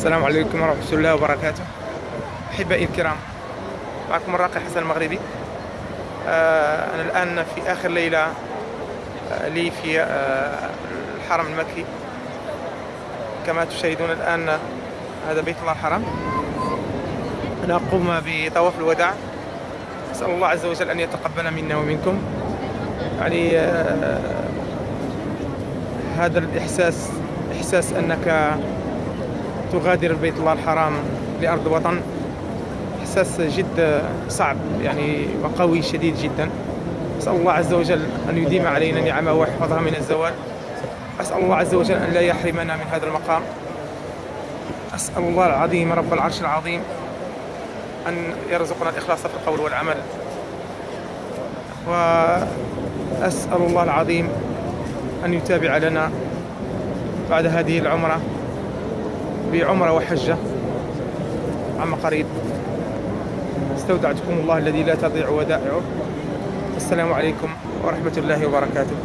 السلام عليكم ورحمة الله وبركاته. أحبائي الكرام معكم الراقي حسن المغربي. آه، أنا الآن في آخر ليلة آه، لي في آه، الحرم المكي. كما تشاهدون الآن هذا بيت الله الحرام. أنا أقوم بطواف الوداع. أسأل الله عز وجل أن يتقبل منا ومنكم. يعني هذا الإحساس إحساس أنك تغادر بيت الله الحرام لأرض وطن. إحساس جد صعب يعني وقوي شديد جدا. أسأل الله عز وجل أن يديم علينا نعمه ويحفظها من الزوال. أسأل الله عز وجل أن لا يحرمنا من هذا المقام. أسأل الله العظيم رب العرش العظيم أن يرزقنا الإخلاص في القول والعمل. وأسأل الله العظيم أن يتابع لنا بعد هذه العمرة. بعمرة وحجة عما قريب. استودعتكم الله الذي لا تضيع ودائعه. السلام عليكم ورحمة الله وبركاته.